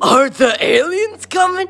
Are the aliens coming?